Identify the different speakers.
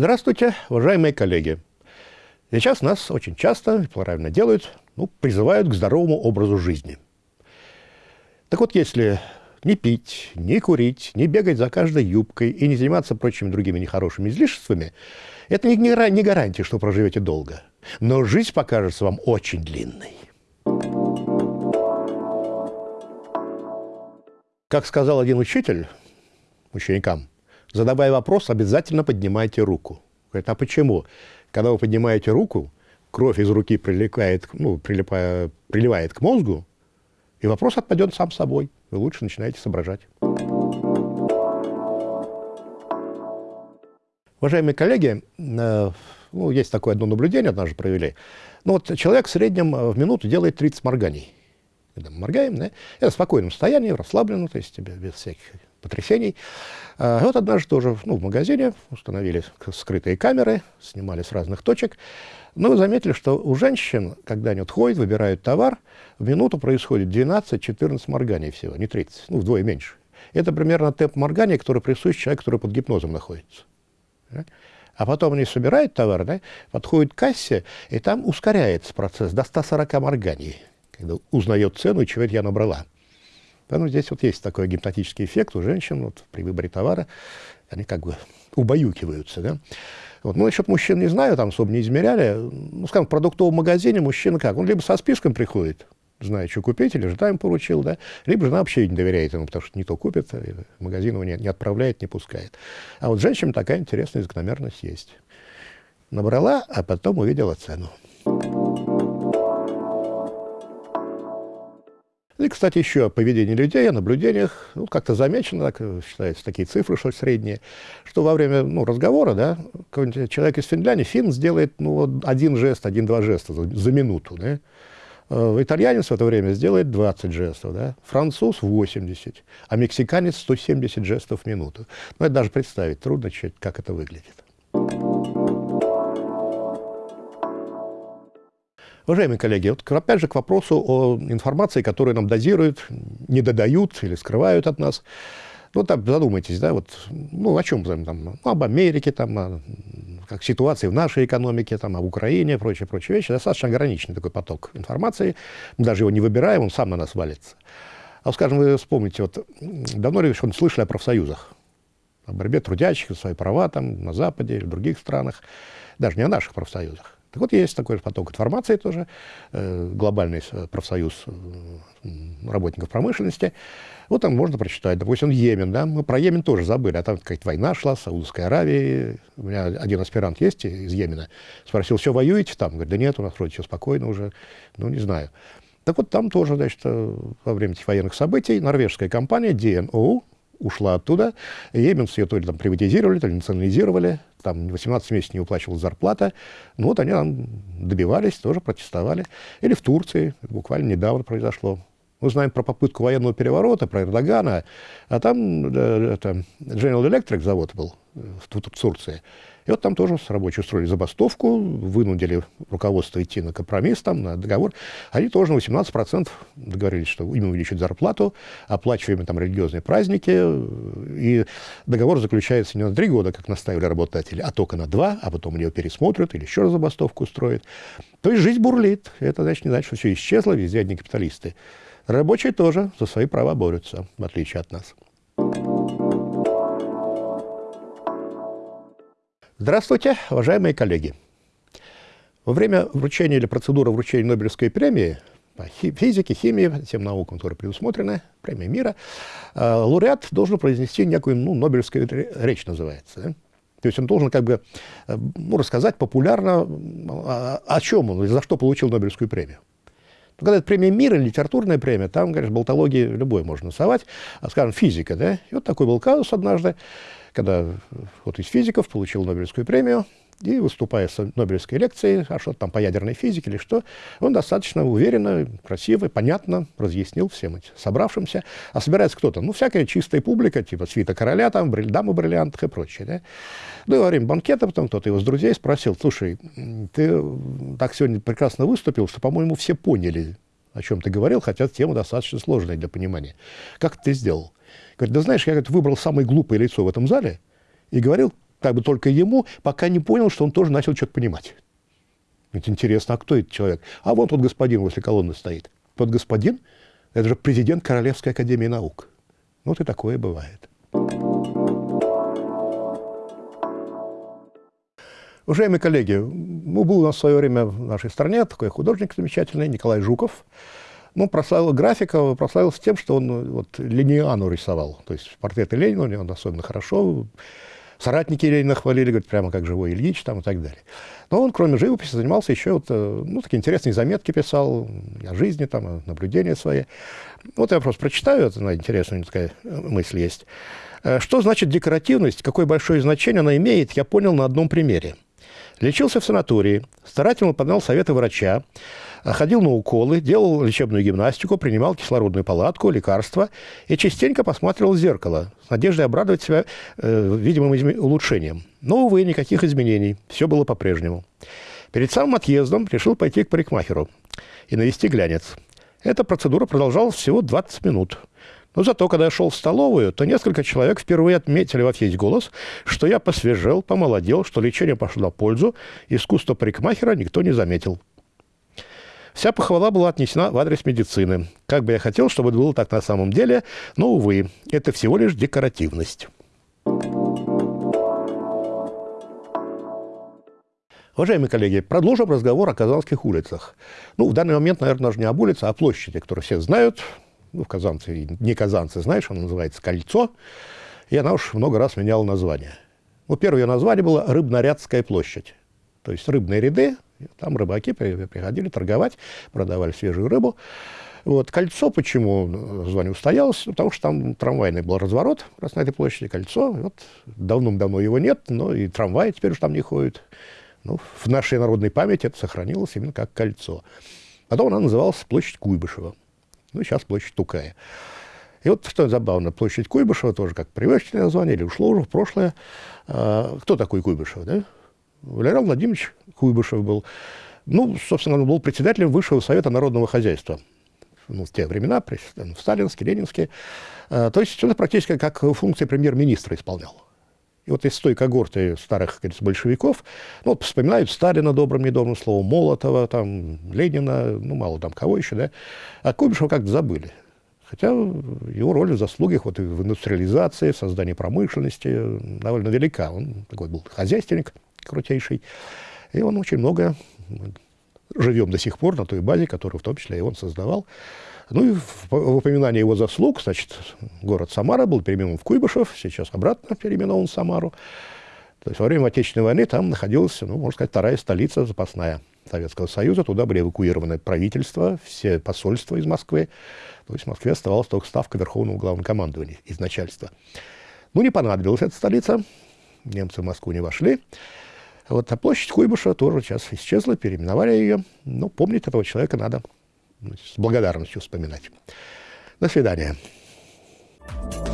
Speaker 1: Здравствуйте, уважаемые коллеги. Сейчас нас очень часто, правильно делают, ну, призывают к здоровому образу жизни. Так вот, если не пить, не курить, не бегать за каждой юбкой и не заниматься прочими другими нехорошими излишествами, это не, не гарантия, что проживете долго. Но жизнь покажется вам очень длинной. Как сказал один учитель ученикам, задавая вопрос, обязательно поднимайте руку. Говорит, а почему? Когда вы поднимаете руку, кровь из руки прилипает, ну, прилипая, приливает к мозгу, и вопрос отпадет сам собой. Вы лучше начинаете соображать. Уважаемые коллеги, э, ну, есть такое одно наблюдение, однажды провели. Ну, вот человек в среднем в минуту делает 30 морганий. Когда мы моргаем, да, это в спокойном состоянии, расслабленно, то есть без всяких потрясений. А вот однажды тоже ну, в магазине установили скрытые камеры, снимали с разных точек. Но вы заметили, что у женщин, когда они вот ходят, выбирают товар, в минуту происходит 12-14 морганий всего, не 30, ну, вдвое меньше. Это примерно темп моргания, который присущ человеку, который под гипнозом находится. А потом они собирают товар, да, подходят к кассе, и там ускоряется процесс до 140 морганий, когда узнает цену, чего это я набрала. Поэтому здесь вот есть такой гипнотический эффект у женщин вот, при выборе товара. Они как бы убаюкиваются. Да? Вот. Ну, насчет мужчин не знаю, там особо не измеряли. Ну, скажем, в продуктовом магазине мужчина как? Он либо со списком приходит, знает, что купить, или жена ему поручил, да? либо жена вообще не доверяет ему, потому что не то купит, магазин его не, не отправляет, не пускает. А вот женщинам такая интересная закономерность есть. Набрала, а потом увидела цену. И, кстати, еще о поведении людей, о наблюдениях. Ну, как-то замечено, так, считается, такие цифры, что средние, что во время ну, разговора, да, человек из Финляндии, фин сделает ну, один жест, один-два жеста за, за минуту, да. Э, итальянец в это время сделает 20 жестов, да? француз 80, а мексиканец 170 жестов в минуту. Ну, это даже представить трудно, как это выглядит. Уважаемые коллеги, вот опять же к вопросу о информации, которую нам дозируют, не додают или скрывают от нас. Ну, там задумайтесь, да, вот, ну, о чем там, ну, об Америке, там, о, как ситуации в нашей экономике, там, об Украине, прочие, прочие вещи. Достаточно ограниченный такой поток информации. Мы даже его не выбираем, он сам на нас валится. А, скажем, вы вспомните, вот, давно ли вы слышали о профсоюзах? О борьбе трудящих за свои права там, на Западе или в других странах. Даже не о наших профсоюзах. Так вот, есть такой поток информации тоже, э, глобальный профсоюз э, работников промышленности. Вот там можно прочитать, допустим, Йемен, да, мы про Йемен тоже забыли, а там какая-то война шла с Саудовской Аравией. У меня один аспирант есть из Йемена, спросил, все, воюете там? Говорит, да нет, у нас вроде все спокойно уже, ну, не знаю. Так вот, там тоже, значит, э, во время этих военных событий норвежская компания DNO, ушла оттуда. Йеменс ее то ли там приватизировали, то ли национализировали. Там 18 месяцев не уплачивалась зарплата. Ну вот они там добивались, тоже протестовали. Или в Турции, буквально недавно произошло. Мы знаем про попытку военного переворота, про Эрдогана, а там э, это, General Electric завод был в, в Турции. И вот там тоже рабочие устроили забастовку, вынудили руководство идти на компромисс, там, на договор. Они тоже на 18% договорились, что им увеличат зарплату, оплачиваем там религиозные праздники. И договор заключается не на три года, как наставили работодатели, а только на два, а потом его пересмотрят или еще раз забастовку устроят. То есть жизнь бурлит. Это значит не значит, что все исчезло, везде одни капиталисты. Рабочие тоже за свои права борются, в отличие от нас. Здравствуйте, уважаемые коллеги. Во время вручения или процедуры вручения Нобелевской премии по физике, химии, тем наукам, которые предусмотрены, премия мира, э, лауреат должен произнести некую, ну, Нобелевскую речь называется. То есть он должен как бы э, ну, рассказать популярно, о, о чем он, за что получил Нобелевскую премию. Но когда это премия мира, литературная премия, там, конечно, болтологии любой можно насовать, а, скажем, физика, да, и вот такой был казус однажды, когда вот из физиков получил Нобелевскую премию, и выступая с Нобелевской лекцией, а что там по ядерной физике или что, он достаточно уверенно, красиво, понятно разъяснил всем этим собравшимся. А собирается кто-то? Ну, всякая чистая публика, типа свита короля, там, дамы бриллиантах и прочее. Да? Ну, и во время банкета потом кто-то его с друзей спросил, слушай, ты так сегодня прекрасно выступил, что, по-моему, все поняли, о чем ты говорил, хотя тема достаточно сложная для понимания. Как ты сделал? Говорит, да знаешь, я говорит, выбрал самое глупое лицо в этом зале и говорил как бы только ему, пока не понял, что он тоже начал что-то понимать. Ведь интересно, а кто этот человек? А вот тот господин возле колонны стоит. Тот господин – это же президент Королевской академии наук. Вот и такое бывает. Уважаемые коллеги, ну, был у нас в свое время в нашей стране такой художник замечательный Николай Жуков. Ну, прославил графика, прославился тем, что он вот, линиану рисовал. То есть портреты Ленина у него особенно хорошо. Соратники Ленина хвалили, говорят, прямо как живой Ильич там и так далее. Но он, кроме живописи, занимался еще вот, э, ну, такие интересные заметки писал о жизни, там, наблюдения свои. Вот я просто прочитаю, это на интересная такая мысль есть. Э, что значит декоративность, какое большое значение она имеет, я понял на одном примере. Лечился в санатории, старательно выполнял советы врача, ходил на уколы, делал лечебную гимнастику, принимал кислородную палатку, лекарства и частенько посматривал в зеркало с надеждой обрадовать себя э, видимым улучшением. Но, увы, никаких изменений. Все было по-прежнему. Перед самым отъездом решил пойти к парикмахеру и навести глянец. Эта процедура продолжалась всего 20 минут. Но зато, когда я шел в столовую, то несколько человек впервые отметили во весь голос, что я посвежел, помолодел, что лечение пошло на пользу, искусство парикмахера никто не заметил. Вся похвала была отнесена в адрес медицины. Как бы я хотел, чтобы это было так на самом деле, но, увы, это всего лишь декоративность. Уважаемые коллеги, продолжим разговор о казанских улицах. Ну, в данный момент, наверное, даже не об улице, а о площади, которую все знают, ну, в казанце, не казанцы, знаешь, она называется «Кольцо», и она уж много раз меняла название. Ну, первое ее название было «Рыбнорядская площадь». То есть рыбные ряды, там рыбаки приходили торговать, продавали свежую рыбу. Вот. Кольцо почему название устоялось? Потому что там трамвайный был разворот раз на этой площади, кольцо. Вот давным-давно его нет, но и трамваи теперь уж там не ходят. Ну, в нашей народной памяти это сохранилось именно как кольцо. Потом она называлась площадь Куйбышева. Ну, сейчас площадь Тукая. И вот что забавно, площадь Куйбышева тоже как привычное название, или ушло уже в прошлое. А, кто такой Куйбышев, да? Валерий Владимирович Куйбышев был. Ну, собственно, он был председателем Высшего Совета Народного Хозяйства. Ну, в те времена, в сталинские, ленинские. А, то есть он практически как функции премьер-министра исполнял. И вот из той когорты старых говорится, большевиков, ну, вот вспоминают Сталина добрым, недобрым словом, Молотова, там, Ленина, ну, мало там кого еще, да. А Куйбышева как-то забыли. Хотя его роль в заслугах вот, в индустриализации, в создании промышленности довольно велика. Он такой был хозяйственник крутейший. И он очень много живем до сих пор на той базе, которую в том числе и он создавал. Ну и в, упоминании его заслуг, значит, город Самара был переименован в Куйбышев, сейчас обратно переименован в Самару. То есть во время Отечественной войны там находилась, ну, можно сказать, вторая столица запасная Советского Союза. Туда были эвакуированы правительства, все посольства из Москвы. То есть в Москве оставалась только ставка Верховного Главнокомандования из начальства. Ну, не понадобилась эта столица. Немцы в Москву не вошли. Вот, а площадь Куйбышева тоже сейчас исчезла, переименовали ее. Но ну, помнить этого человека надо ну, с благодарностью вспоминать. До свидания. Thank you.